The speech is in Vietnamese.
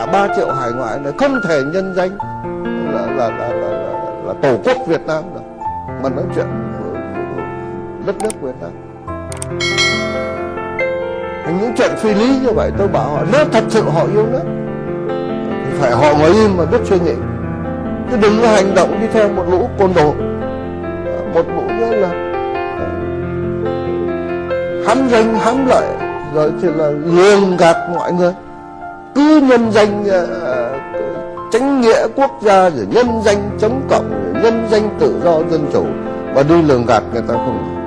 À, 3 triệu hải ngoại này không thể nhân danh là là là, là, là, là tổ quốc Việt Nam được. Mà nói chuyện đất nước Việt Nam. Những chuyện phi lý như vậy tôi bảo họ nếu thật sự họ yêu nước thì phải họ ngồi im mà biết suy nghĩ. Chứ đừng có hành động đi theo một lũ côn đồ. Một lũ nữa là hám danh hám lợi rồi thì là lường gạt mọi người cứ nhân danh uh, chánh nghĩa quốc gia rồi nhân danh chống cộng rồi nhân danh tự do dân chủ. Và đi lường gạt người ta không.